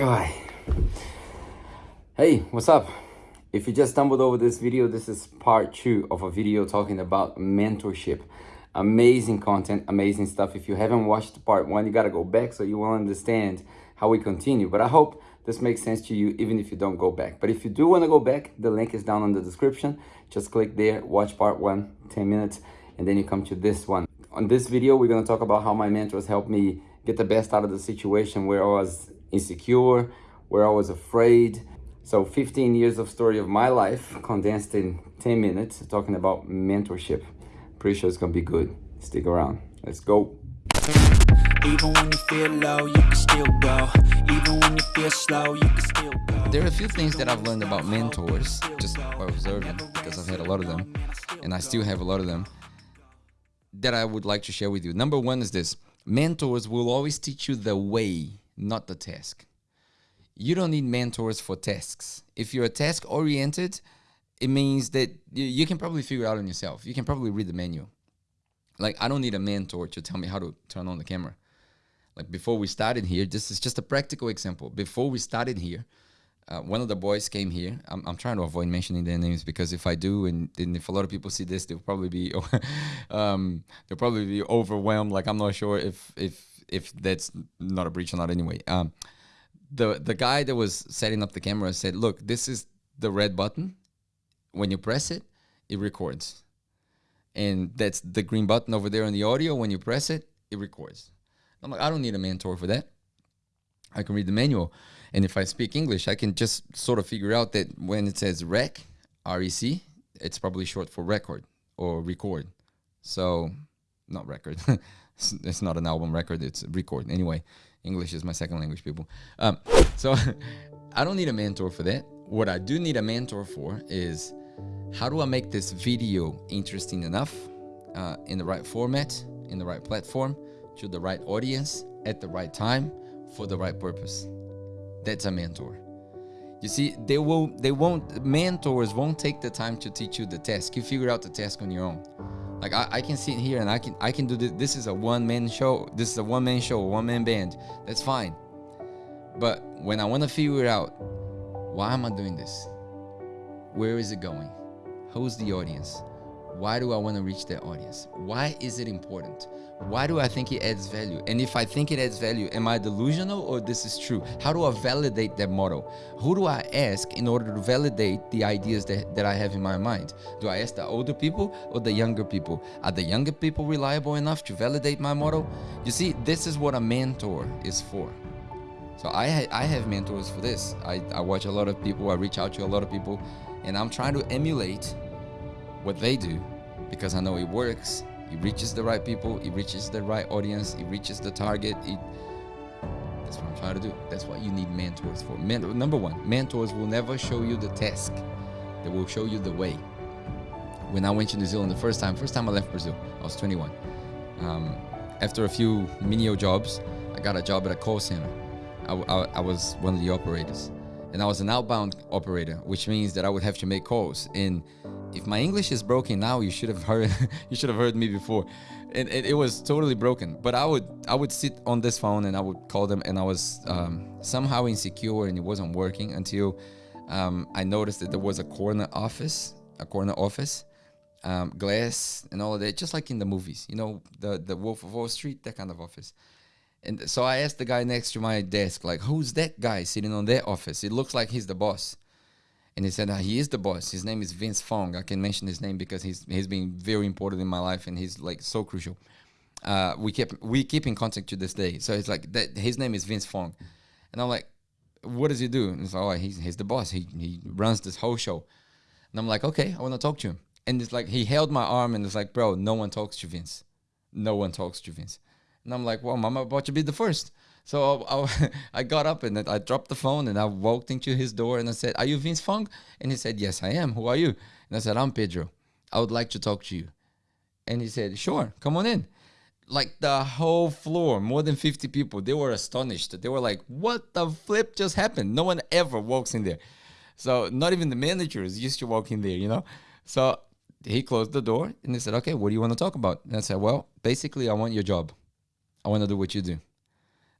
Alright. Hey, what's up? If you just stumbled over this video, this is part two of a video talking about mentorship. Amazing content, amazing stuff. If you haven't watched part one, you gotta go back so you will understand how we continue. But I hope this makes sense to you even if you don't go back. But if you do wanna go back, the link is down in the description. Just click there, watch part one, 10 minutes, and then you come to this one. On this video, we're gonna talk about how my mentors helped me get the best out of the situation where I was insecure, where I was afraid. So 15 years of story of my life condensed in 10 minutes talking about mentorship. Pretty sure it's gonna be good. Stick around. Let's go. Even when you feel low, you can still go. Even when you feel slow, you can still go. There are a few things that I've learned about mentors just by observing because I've had a lot of them and I still have a lot of them that I would like to share with you. Number one is this mentors will always teach you the way not the task. You don't need mentors for tasks. If you're a task oriented, it means that you can probably figure out on yourself. You can probably read the menu. Like I don't need a mentor to tell me how to turn on the camera. Like before we started here, this is just a practical example. Before we started here, uh, one of the boys came here. I'm, I'm, trying to avoid mentioning their names because if I do, and, and if a lot of people see this, they'll probably be, um, they'll probably be overwhelmed. Like I'm not sure if if if that's not a breach or not anyway. Um, the the guy that was setting up the camera said, "Look, this is the red button. When you press it, it records, and that's the green button over there on the audio. When you press it, it records." I'm like, I don't need a mentor for that. I can read the manual, and if I speak English, I can just sort of figure out that when it says rec, R E C, it's probably short for record or record. So, not record. It's, it's not an album record, it's a record. Anyway, English is my second language, people. Um, so I don't need a mentor for that. What I do need a mentor for is how do I make this video interesting enough uh, in the right format, in the right platform, to the right audience, at the right time, for the right purpose. That's a mentor. You see, they will they won't mentors won't take the time to teach you the task. You figure out the task on your own. Like I, I can sit here and I can I can do this. This is a one man show. This is a one man show, one man band. That's fine. But when I want to figure out why am I doing this? Where is it going? Who's the audience? Why do I want to reach that audience? Why is it important? Why do I think it adds value? And if I think it adds value, am I delusional or this is true? How do I validate that model? Who do I ask in order to validate the ideas that, that I have in my mind? Do I ask the older people or the younger people? Are the younger people reliable enough to validate my model? You see, this is what a mentor is for. So I, ha I have mentors for this. I, I watch a lot of people, I reach out to a lot of people, and I'm trying to emulate what they do because I know it works it reaches the right people, it reaches the right audience, it reaches the target. It, that's what I'm trying to do. That's what you need mentors for. Men, number one, mentors will never show you the task. They will show you the way. When I went to New Zealand the first time, first time I left Brazil, I was 21. Um, after a few menial jobs, I got a job at a call center. I, I, I was one of the operators and I was an outbound operator, which means that I would have to make calls. And if my English is broken now, you should have heard you should have heard me before, and it, it, was totally broken. But I would I would sit on this phone and I would call them, and I was um, somehow insecure, and it wasn't working until um, I noticed that there was a corner office, a corner office, um, glass, and all of that, just like in the movies, you know, the the Wolf of Wall Street, that kind of office. And so I asked the guy next to my desk, like, who's that guy sitting on that office? It looks like he's the boss. And he said, uh, he is the boss. His name is Vince Fong. I can mention his name because he's he's been very important in my life and he's like so crucial. Uh, we keep we keep in contact to this day. So it's like that. His name is Vince Fong, and I'm like, what does he do? And it's like, oh, he's he's the boss. He he runs this whole show. And I'm like, okay, I want to talk to him. And it's like he held my arm and it's like, bro, no one talks to Vince. No one talks to Vince. And I'm like, well, I'm about to be the first. So I, I, got up and I dropped the phone and I walked into his door and I said, Are you Vince Fong? And he said, Yes, I am. Who are you? And I said, I'm Pedro. I would like to talk to you. And he said, Sure, come on in. Like the whole floor, more than 50 people, they were astonished. They were like, What the flip just happened? No one ever walks in there. So not even the managers used to walk in there, you know? So he closed the door and he said, Okay, what do you want to talk about? And I said, Well, basically, I want your job. I want to do what you do.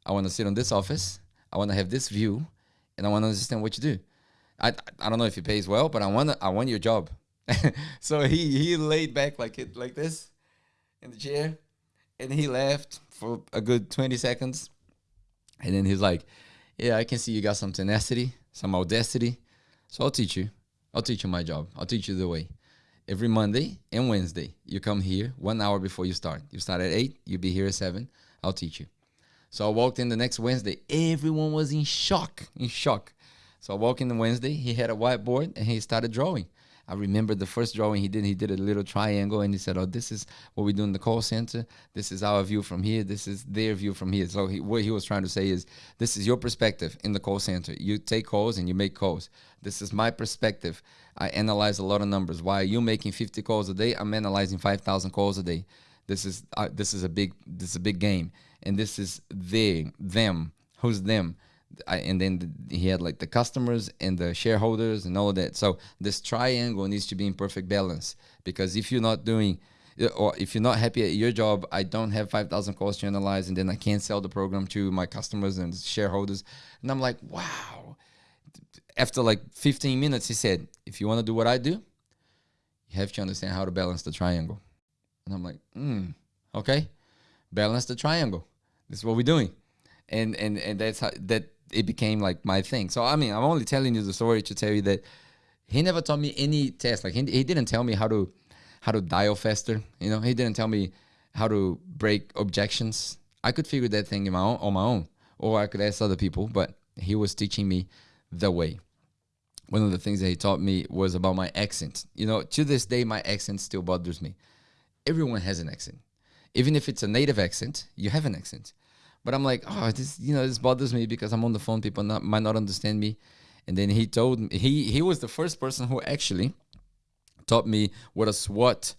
I want to sit on this office. I want to have this view, and I want to understand what you do. I I don't know if it pays well, but I want I want your job. so he he laid back like it like this in the chair, and he laughed for a good twenty seconds, and then he's like, "Yeah, I can see you got some tenacity, some audacity. So I'll teach you. I'll teach you my job. I'll teach you the way." Every Monday and Wednesday, you come here one hour before you start. You start at eight, you'll be here at seven. I'll teach you. So I walked in the next Wednesday. Everyone was in shock, in shock. So I walked in the Wednesday. He had a whiteboard and he started drawing. I remember the first drawing he did. He did a little triangle and he said, "Oh, this is what we do in the call center. This is our view from here. This is their view from here." So he, what he was trying to say is, "This is your perspective in the call center. You take calls and you make calls. This is my perspective. I analyze a lot of numbers. Why are you making 50 calls a day? I'm analyzing 5,000 calls a day. This is uh, this is a big this is a big game, and this is they them. Who's them?" I, and then the, he had like the customers and the shareholders and all that. So this triangle needs to be in perfect balance because if you're not doing or if you're not happy at your job, I don't have 5,000 calls to analyze and then I can't sell the program to my customers and shareholders. And I'm like, wow. After like 15 minutes, he said, if you want to do what I do, you have to understand how to balance the triangle. And I'm like, hmm, okay, balance the triangle. This is what we're doing. And, and, and that's how that it became like my thing. So I mean, I'm only telling you the story to tell you that he never taught me any test. Like he, he didn't tell me how to how to dial faster. You know, he didn't tell me how to break objections. I could figure that thing my own, on my own, or I could ask other people. But he was teaching me the way. One of the things that he taught me was about my accent. You know, to this day, my accent still bothers me. Everyone has an accent, even if it's a native accent. You have an accent. But I'm like, oh, this you know this bothers me because I'm on the phone. People not, might not understand me. And then he told me he he was the first person who actually taught me what a SWOT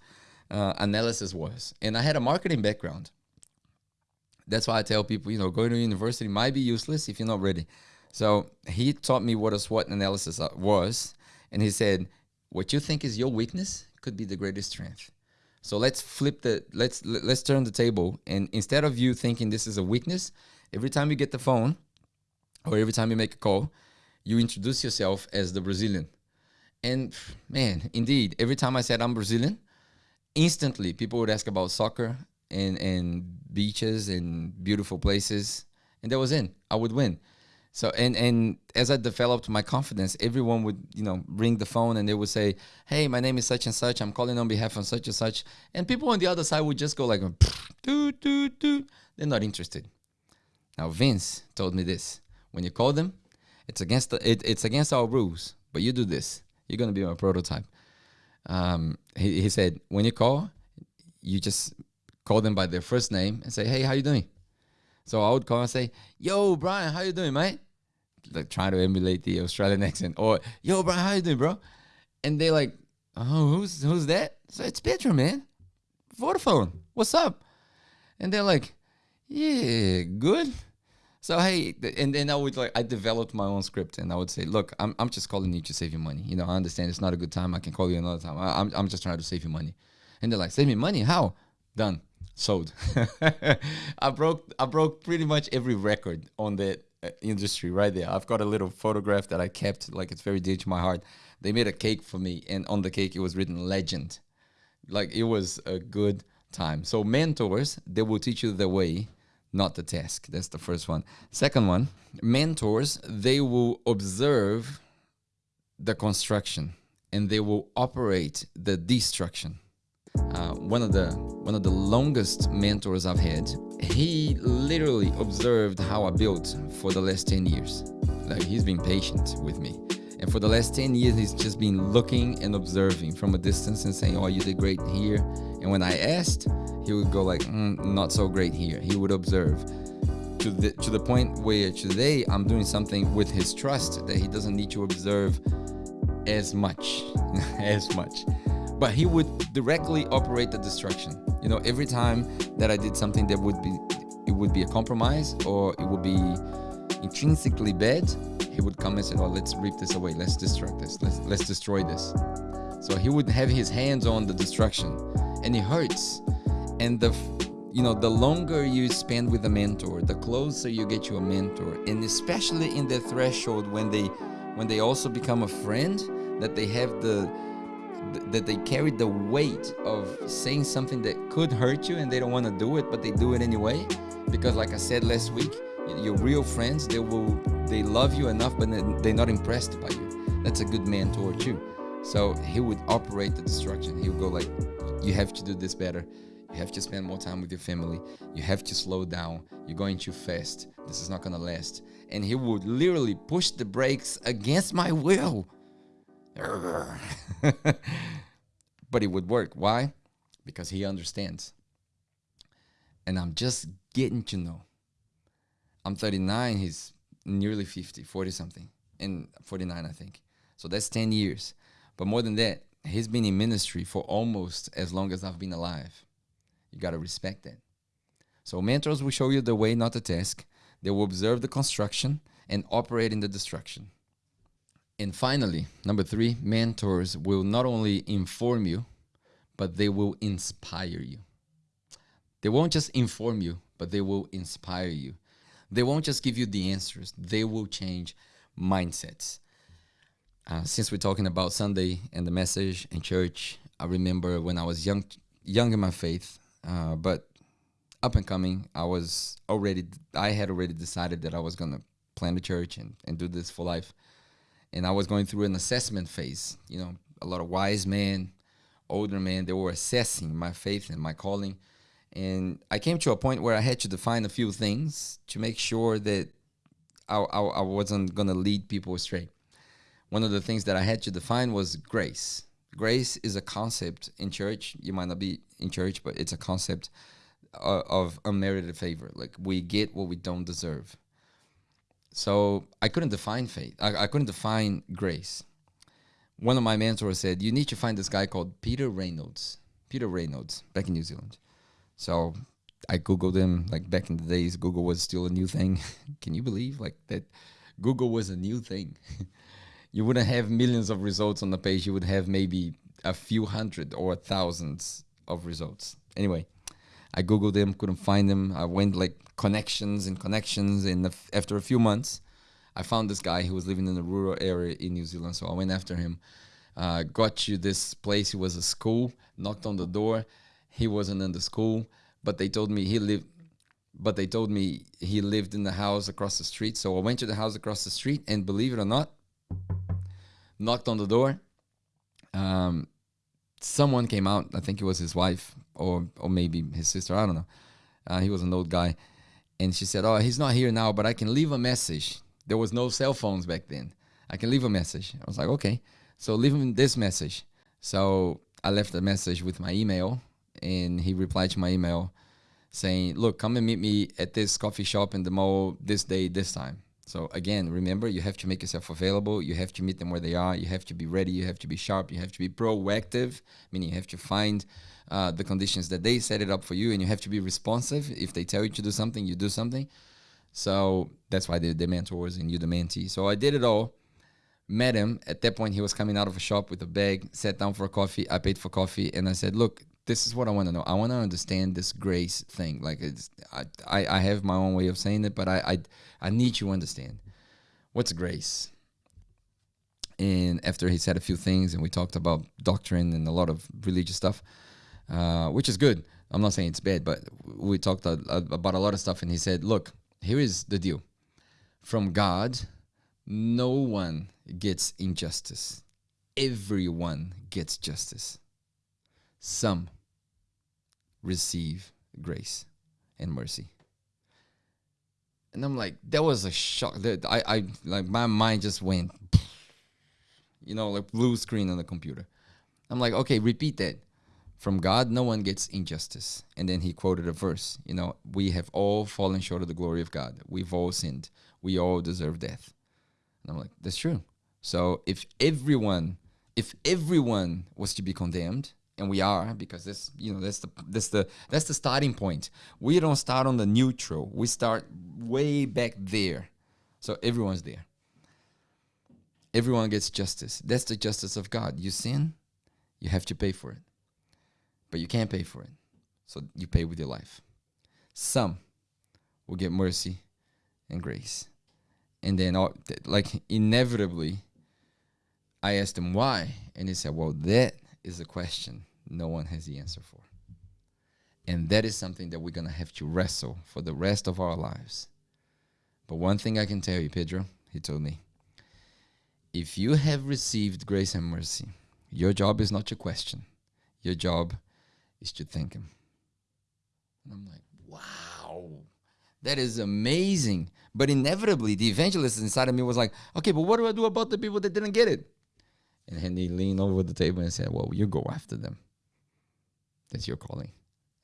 uh, analysis was. And I had a marketing background. That's why I tell people, you know, going to university might be useless if you're not ready. So he taught me what a SWOT analysis uh, was, and he said, "What you think is your weakness could be the greatest strength." So let's flip the let's let's turn the table and instead of you thinking this is a weakness, every time you get the phone or every time you make a call, you introduce yourself as the Brazilian. And man, indeed, every time I said I'm Brazilian, instantly people would ask about soccer and and beaches and beautiful places, and that was in. I would win. So and and as I developed my confidence, everyone would you know ring the phone and they would say, "Hey, my name is such and such. I'm calling on behalf of such and such." And people on the other side would just go like, "Do do do." They're not interested. Now Vince told me this: when you call them, it's against the it, it's against our rules, but you do this. You're gonna be my prototype. Um, he, he said when you call, you just call them by their first name and say, "Hey, how you doing?" So I would call and say, "Yo, Brian, how you doing, mate?" Like trying to emulate the Australian accent, or "Yo, Brian, how you doing, bro?" And they like, "Oh, who's who's that?" So it's Pedro, man. Vodafone. What's up? And they're like, "Yeah, good." So hey, and then I would like I developed my own script, and I would say, "Look, I'm I'm just calling you to save you money. You know, I understand it's not a good time. I can call you another time. I, I'm I'm just trying to save you money." And they're like, "Save me money? How?" Done sold. I broke I broke pretty much every record on that uh, industry right there. I've got a little photograph that I kept like it's very dear to my heart. They made a cake for me and on the cake it was written legend. Like it was a good time. So mentors, they will teach you the way, not the task. That's the first one. Second one, mentors, they will observe the construction and they will operate the destruction. Uh, one of the one of the longest mentors I've had, he literally observed how I built for the last 10 years. Like he's been patient with me. And for the last 10 years, he's just been looking and observing from a distance and saying, oh, you did great here. And when I asked, he would go like, mm, not so great here. He would observe to the, to the point where today I'm doing something with his trust that he doesn't need to observe as much, as much but he would directly operate the destruction. You know, every time that I did something that would be, it would be a compromise or it would be intrinsically bad, he would come and say, "Oh, let's rip this away. Let's destruct this. Let's let's destroy this." So he would have his hands on the destruction, and it hurts. And the you know, the longer you spend with a mentor, the closer you get to a mentor, and especially in the threshold when they when they also become a friend, that they have the that they carry the weight of saying something that could hurt you and they don't want to do it but they do it anyway. Because like i said last week your real friends they will they love you enough but they're not impressed by you. That's a good mentor too so he would operate the destruction. He would go like you have to do this better. You have to spend more time with your family. You have to slow down. You're going too fast. This is not to last. And he would literally push the brakes against my will but it would work. Why? Because he understands. And I'm just getting to know. I'm 39, he's nearly 50, 40 something, and 49, I think. So that's 10 years. But more than that, he's been in ministry for almost as long as I've been alive. You got to respect that. So mentors will show you the way, not the task. They will observe the construction and operate in the destruction. And finally, number three, mentors will not only inform you, but they will inspire you. They won't just inform you, but they will inspire you. They won't just give you the answers, they will change mindsets. Uh, since we're talking about Sunday and the message in church, I remember when I was young, young in my faith, uh, but up and coming, I was already, I had already decided that I was gonna plan the church and, and do this for life and I was going through an assessment phase. You know, a lot of wise men, older men, they were assessing my faith and my calling. And I came to a point where I had to define a few things to make sure that I, I, I wasn't going to lead people astray. One of the things that I had to define was grace. Grace is a concept in church. You might not be in church, but it's a concept of, of unmerited favor. Like we get what we don't deserve. So I couldn't define faith. I, I couldn't define grace. One of my mentors said, You need to find this guy called Peter Reynolds. Peter Reynolds, back in New Zealand. So I Googled him. Like back in the days, Google was still a new thing. Can you believe like that? Google was a new thing. you wouldn't have millions of results on the page. You would have maybe a few hundred or thousands of results. Anyway, I Googled him, couldn't find him. I went like connections and connections. And after a few months, I found this guy who was living in a rural area in New Zealand. So I went after him. Uh, got to this place. It was a school. Knocked on the door. He wasn't in the school, but they told me he lived. But they told me he lived in the house across the street. So I went to the house across the street, and believe it or not, knocked on the door. Um, someone came out. I think it was his wife or or maybe his sister. I don't know. Uh, he was an old guy, and she said, "Oh, he's not here now, but I can leave a message." There was no cell phones back then. I can leave a message. I was like, "Okay." So leave him this message. So I left a message with my email, and he replied to my email saying, "Look, come and meet me at this coffee shop in the mall this day, this time." So again, remember, you have to make yourself available. You have to meet them where they are. You have to be ready. You have to be sharp. You have to be proactive, meaning you have to find uh, the conditions that they set it up for you, and you have to be responsive. If they tell you to do something, you do something. So that's why they're the mentors and you the mentee. So I did it all. Met him. At that point, he was coming out of a shop with a bag. Sat down for a coffee. I paid for coffee, and I said, "Look, this is what I want to know. I want to understand this grace thing. Like, it's, I, I, have my own way of saying it, but I, I, I need you to understand what's grace." And after he said a few things, and we talked about doctrine and a lot of religious stuff, uh, which is good. I'm not saying it's bad, but we talked a, a, about a lot of stuff, and he said, "Look, here is the deal. From God, no one gets injustice. Everyone gets justice. Some receive grace and mercy." And I'm like, that was a shock. That I, I like my mind just went, you know, like blue screen on the computer. I'm like, okay, repeat that from God, no one gets injustice. And then he quoted a verse, you know, we have all fallen short of the glory of God. We've all sinned. We all deserve death. And I'm like, that's true. So if everyone, if everyone was to be condemned, and we are because this, you know that's the that's the that's the starting point. We don't start on the neutral. We start way back there. So everyone's there. Everyone gets justice. That's the justice of God. You sin, you have to pay for it but you can't pay for it. So you pay with your life. some will get mercy and grace. And then, all, like, inevitably, I asked him why. And he said, Well, that is a question no one has the answer for. And that is something that we're going to have to wrestle for the rest of our lives. But one thing I can tell you, Pedro, he told me, if you have received grace and mercy, your job is not to question. Your job is to thank Him. And I'm like, wow, that is amazing. But inevitably, the evangelist inside of me was like, okay, but what do I do about the people that didn't get it? And then he leaned over the table and said, well, you go after them. That's your calling.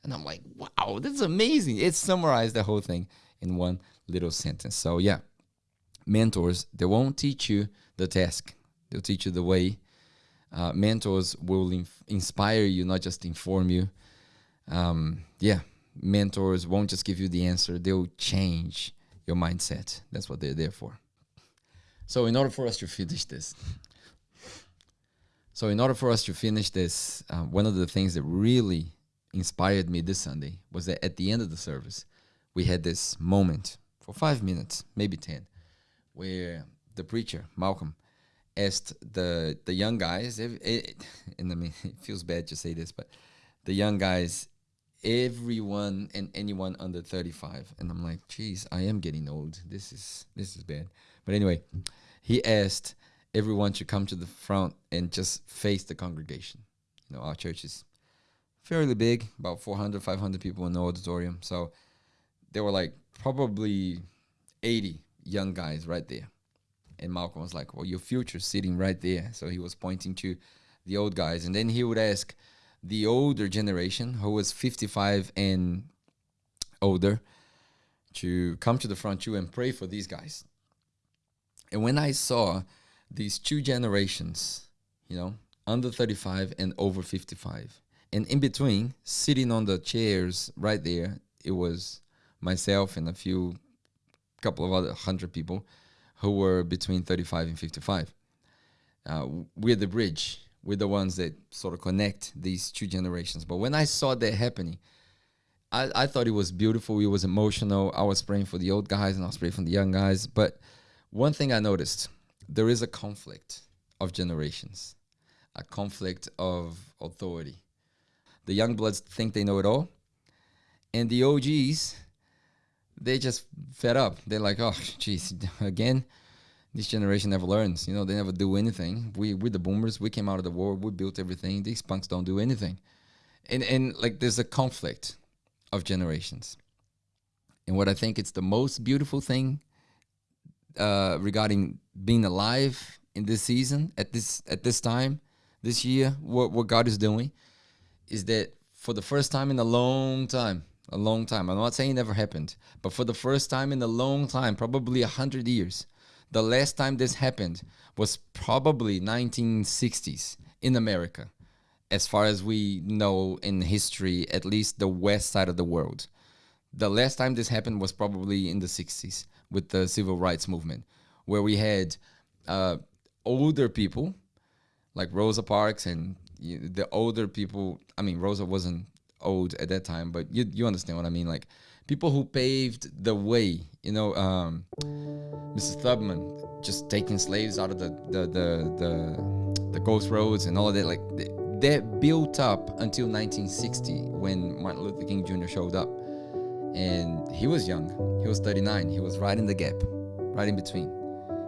And I'm like, wow, this is amazing. It summarized the whole thing in one little sentence. So, yeah, mentors, they won't teach you the task, they'll teach you the way. Uh, mentors will inspire you, not just inform you. Um, yeah, mentors won't just give you the answer, they'll change your mindset. That's what they're there for. So, in order for us to finish this, so in order for us to finish this, uh, one of the things that really inspired me this Sunday was that at the end of the service, we had this moment for five minutes, maybe 10, where the preacher, Malcolm, asked the, the young guys, it, it, and I mean, it feels bad to say this, but the young guys, everyone and anyone under 35. And I'm like, geez, I am getting old. This is, this is bad. But anyway, he asked everyone to come to the front and just face the congregation. You know, our church is fairly big, about 400, 500 people in the auditorium. So there were like probably 80 young guys right there. And Malcolm was like, Well, your future's sitting right there. So he was pointing to the old guys. And then he would ask the older generation, who was 55 and older, to come to the front too and pray for these guys. And when I saw these two generations, you know, under 35 and over 55, and in between, sitting on the chairs right there, it was myself and a few, couple of other hundred people who were between 35 and 55. Uh, we're the bridge. We're the ones that sort of connect these two generations. But when I saw that happening, I, I thought it was beautiful. It was emotional. I was praying for the old guys and I was praying for the young guys. But one thing I noticed there is a conflict of generations, a conflict of authority. The young bloods think they know it all, and the OGs, they just fed up. They're like, oh, geez, again, this generation never learns. You know, they never do anything. We we're the boomers. We came out of the war. We built everything. These punks don't do anything, and and like there's a conflict of generations. And what I think it's the most beautiful thing uh, regarding being alive in this season at this at this time this year, what what God is doing is that for the first time in a long time, a long time. I'm not saying it never happened, but for the first time in a long time, probably a hundred years, the last time this happened was probably 1960s in America, as far as we know in history, at least the west side of the world. The last time this happened was probably in the 60s with the civil rights movement, where we had uh, older people like Rosa Parks and the older people. I mean, Rosa wasn't old at that time, but you you understand what I mean. Like people who paved the way. You know, um, Mrs. Tubman just taking slaves out of the the the the, the ghost roads and all of that. Like that built up until 1960 when Martin Luther King Jr. showed up, and he was young. He was 39. He was right in the gap, right in between.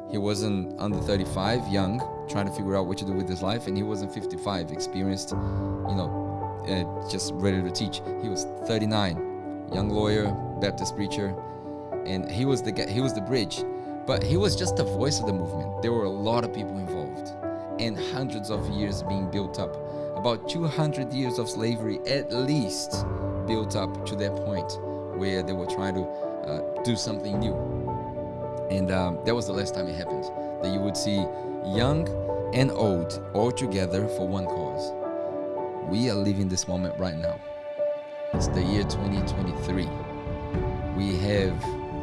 He wasn't under 35, young, trying to figure out what to do with his life, and he wasn't 55, experienced, you know, uh, just ready to teach. He was 39, young lawyer, Baptist preacher, and he was the guy, he was the bridge, but he was just the voice of the movement. There were a lot of people involved, and hundreds of years being built up. About 200 years of slavery, at least, built up to that point where they were trying to uh, do something new. And um, that was the last time it happened. That you would see young and old all together for one cause. We are living this moment right now. It's the year 2023. We have,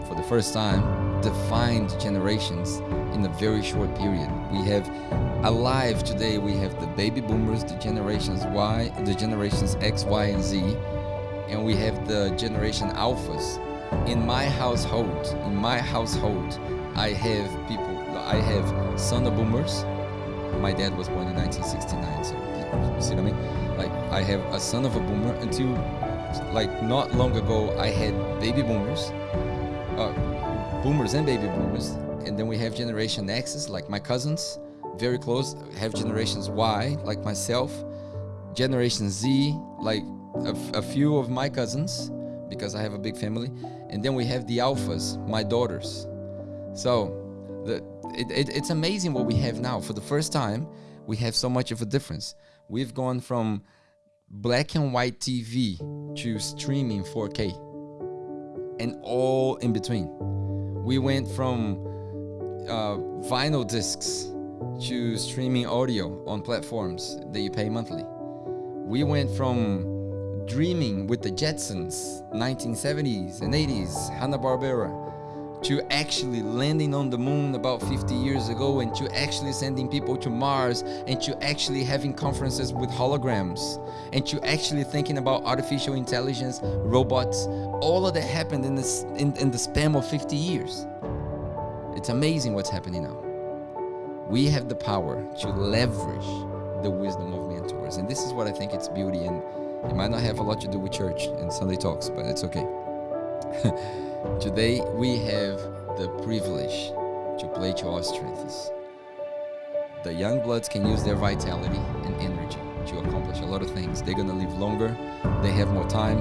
for the first time, defined generations in a very short period. We have alive today, we have the baby boomers, the generations Y, the generations X, Y, and Z, and we have the generation alphas. In my household, in my household, I have people. I have son of boomers. My dad was born in 1969, so see what I mean? Like I have a son of a boomer until like not long ago I had baby boomers, uh, boomers and baby boomers, and then we have generation X's like my cousins, very close. Have generations Y like myself, generation Z like a, few of my cousins because I have a big family, and then we have the alphas, my daughters. So the it, it, it's amazing what we have now. For the first time, we have so much of a difference. We've gone from black and white TV to streaming 4K and all in between. We went from uh, vinyl discs to streaming audio on platforms that you pay monthly. We went from dreaming with the Jetsons, 1970s and 80s, Hanna-Barbera, to actually landing on the moon about 50 years ago and to actually sending people to Mars and to actually having conferences with holograms and to actually thinking about artificial intelligence, robots, all of that happened in, this, in, in the span of 50 years. It's amazing what's happening now. We have the power to leverage the wisdom of mentors. And this is what I think it's beauty. And it might not have a lot to do with church and Sunday talks, but it's okay. Today we have the privilege to play to our strengths. The young bloods can use their vitality and energy to accomplish a lot of things. They're gonna live longer, they have more time,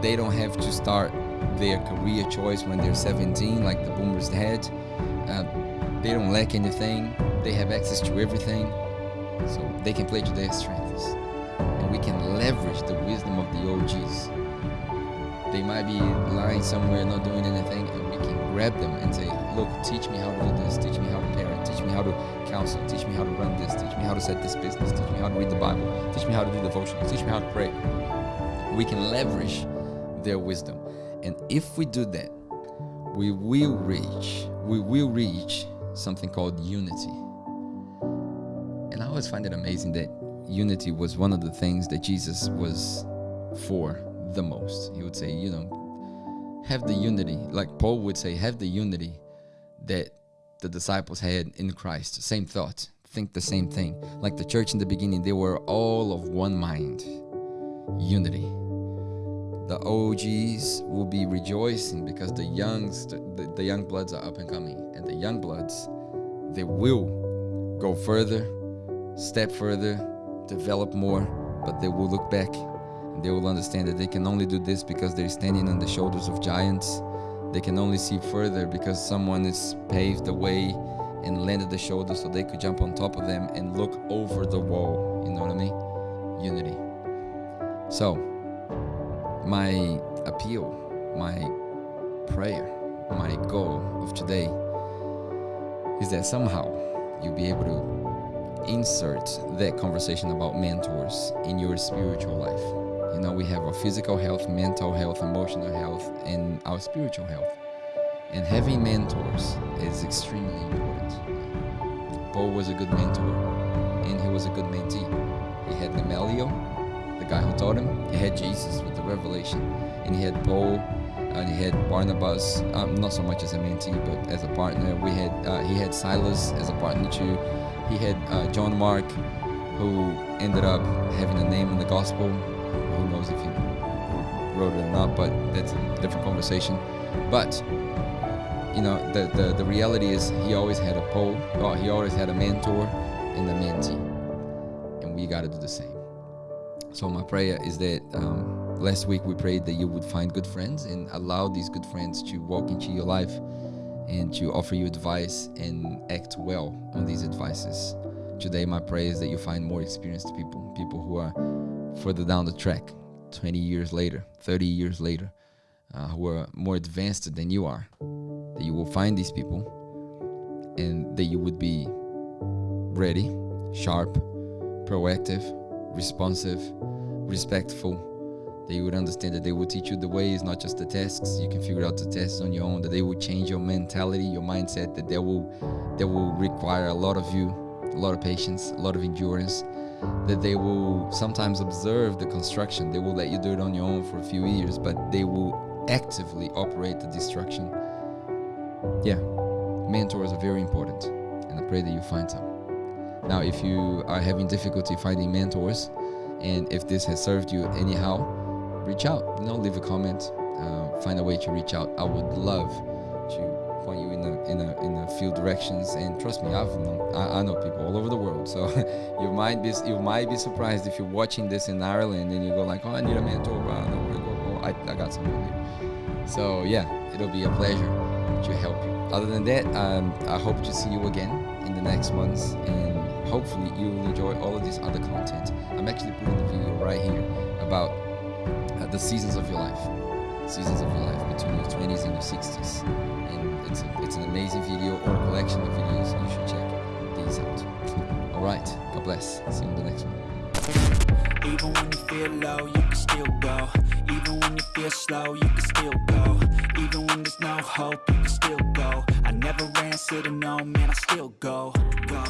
they don't have to start their career choice when they're 17 like the boomers had. Uh, they don't lack anything, they have access to everything, so they can play to their strengths. And we can leverage the wisdom of the OGs they might be lying somewhere, not doing anything, and we can grab them and say, look, teach me how to do this, teach me how to parent, teach me how to counsel, teach me how to run this, teach me how to set this business, teach me how to read the Bible, teach me how to do devotion, teach me how to pray. We can leverage their wisdom. And if we do that, we will reach, we will reach something called unity. And I always find it amazing that unity was one of the things that Jesus was for the most. He would say, you know, have the unity, like Paul would say, have the unity that the disciples had in Christ. Same thought, think the same thing. Like the church in the beginning, they were all of one mind, unity. The OGs will be rejoicing because the youngs, the, the young bloods are up and coming, and the young bloods, they will go further, step further, develop more, but they will look back they will understand that they can only do this because they're standing on the shoulders of giants. They can only see further because someone has paved the way and landed the shoulder so they could jump on top of them and look over the wall. You know what I mean? Unity. So, my appeal, my prayer, my goal of today is that somehow you'll be able to insert that conversation about mentors in your spiritual life you know, we have our physical health, mental health, emotional health, and our spiritual health. And having mentors is extremely important. Paul was a good mentor, and he was a good mentee. He had Gamaliel, the guy who taught him. He had Jesus with the revelation, and he had Paul, and he had Barnabas. Um, not so much as a mentee, but as a partner. We had uh, he had Silas as a partner too. He had uh, John Mark, who ended up having a name in the gospel knows if he wrote it or not, but that's a different conversation. But you know, the, the, the reality is he always had a pole, oh, he always had a mentor and a mentee. And we got to do the same. So my prayer is that um, last week we prayed that you would find good friends and allow these good friends to walk into your life and to offer you advice and act well on these advices. Today my prayer is that you find more experienced people, people who are further down the track, 20 years later, 30 years later, uh, who are more advanced than you are, that you will find these people and that you would be ready, sharp, proactive, responsive, respectful, that you would understand that they will teach you the ways, not just the tasks. You can figure out the tasks on your own, that they will change your mentality, your mindset, that they will, that will require a lot of you, a lot of patience, a lot of endurance, that they will sometimes observe the construction. They will let you do it on your own for a few years, but they will actively operate the destruction. Yeah, mentors are very important, and I pray that you find some. Now, if you are having difficulty finding mentors, and if this has served you anyhow, reach out. You know, leave a comment, uh, find a way to reach out. I would love you in a in a in a few directions. And trust me, I've known, I, I know people all over the world. So you might be you might be surprised if you're watching this in Ireland and you go like, oh, I need a mentor. I know where to go. I, I got someone here. So yeah, it'll be a pleasure to help you. Other than that, um, I hope to see you again in the next months and hopefully you'll enjoy all of this other content. I'm actually putting the video right here about uh, the seasons of your life, seasons of your life between your 20s and your 60s. And it's, a, it's an amazing video or a collection of videos. You should check these out. all right, God bless. See you in the next one. Even when you feel low, you can still go Even when you feel slow, you can still go Even when there's no hope, you can still go I never ran, said no, man, I still go, go